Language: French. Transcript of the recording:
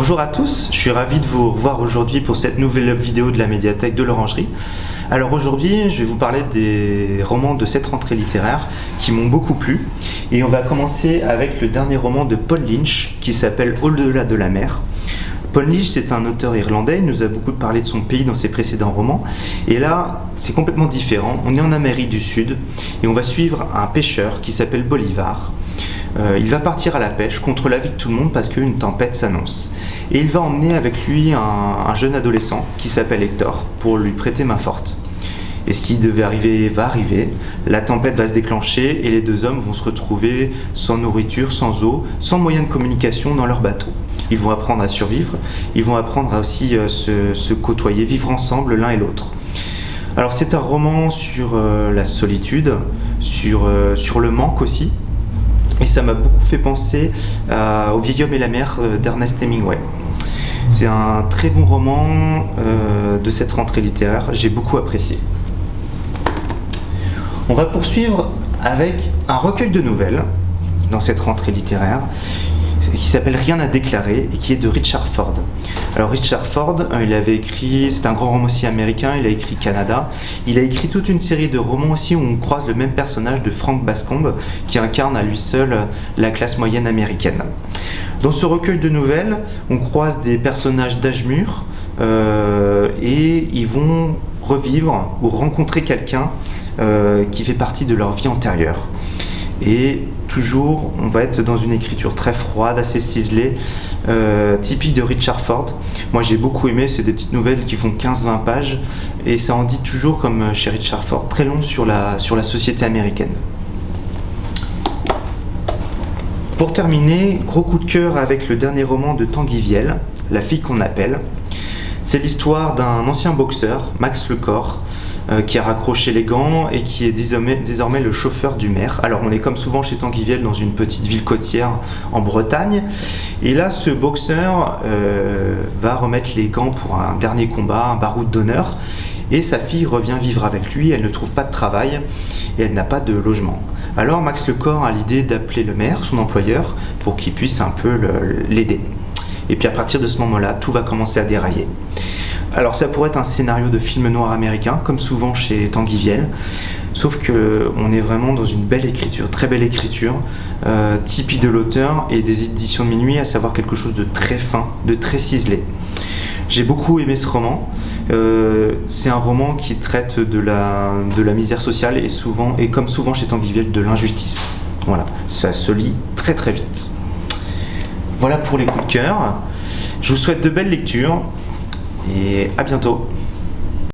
Bonjour à tous, je suis ravi de vous revoir aujourd'hui pour cette nouvelle vidéo de la médiathèque de l'Orangerie. Alors aujourd'hui, je vais vous parler des romans de cette rentrée littéraire qui m'ont beaucoup plu. Et on va commencer avec le dernier roman de Paul Lynch qui s'appelle Au-delà de la mer. Paul c'est un auteur irlandais, il nous a beaucoup parlé de son pays dans ses précédents romans. Et là, c'est complètement différent. On est en Amérique du Sud et on va suivre un pêcheur qui s'appelle Bolivar. Euh, il va partir à la pêche contre l'avis de tout le monde parce qu'une tempête s'annonce. Et il va emmener avec lui un, jeune adolescent qui s'appelle Hector pour lui prêter main forte. Et ce qui devait arriver va arriver, la tempête va se déclencher et les deux hommes vont se retrouver sans nourriture, sans eau, sans moyen de communication dans leur bateau. Ils vont apprendre à survivre, ils vont apprendre à aussi euh, se, côtoyer, vivre ensemble l'un et l'autre. Alors c'est un roman sur euh, la solitude, sur, sur le manque aussi, et ça m'a beaucoup fait penser euh, au vieil homme et la mer euh, d'Ernest Hemingway. C'est un très bon roman euh, de cette rentrée littéraire, j'ai beaucoup apprécié. On va poursuivre avec un recueil de nouvelles dans cette rentrée littéraire qui s'appelle Rien à déclarer et qui est de Richard Ford. Alors Richard Ford, euh, il avait écrit, c'est un grand romancier américain, il a écrit Canada, il a écrit toute une série de romans aussi où on croise le même personnage de Frank Bascombe qui incarne à lui seul la classe moyenne américaine. Dans ce recueil de nouvelles, on croise des personnages d'âge mûr euh, et ils vont revivre ou rencontrer quelqu'un qui fait partie de leur vie antérieure. Et toujours, on va être dans une écriture très froide, assez ciselée, euh, typique de Richard Ford. Moi j'ai beaucoup aimé, c'est des petites nouvelles qui font 15-20 pages, et ça en dit toujours, comme chez Richard Ford, très long sur la, sur la société américaine. Pour terminer, gros coup de cœur avec le dernier roman de Tanguy Viel, La fille qu'on appelle. C'est l'histoire d'un ancien boxeur, Max Lecor, euh, qui a raccroché les gants et qui est désormais, le chauffeur du maire. Alors on est comme souvent chez Tanguy dans une petite ville côtière en Bretagne. Et là, ce boxeur euh, va remettre les gants pour un dernier combat, un baroud d'honneur. Et sa fille revient vivre avec lui, elle ne trouve pas de travail et elle n'a pas de logement. Alors Max Lecor a l'idée d'appeler le maire, son employeur, pour qu'il puisse un peu l'aider. Et puis à partir de ce moment-là, tout va commencer à dérailler. Alors ça pourrait être un scénario de film noir américain, comme souvent chez Tanguy Viel, sauf que on est vraiment dans une belle écriture, très belle écriture, euh, typique de l'auteur et des éditions de minuit, à savoir quelque chose de très fin, de très ciselé. J'ai beaucoup aimé ce roman. Euh, c'est un roman qui traite de la, de la misère sociale et, souvent, et comme souvent chez Tanguy Viel, de l'injustice. Voilà, ça se lit très très vite. Voilà pour les coups de cœur. Je vous souhaite de belles lectures et à bientôt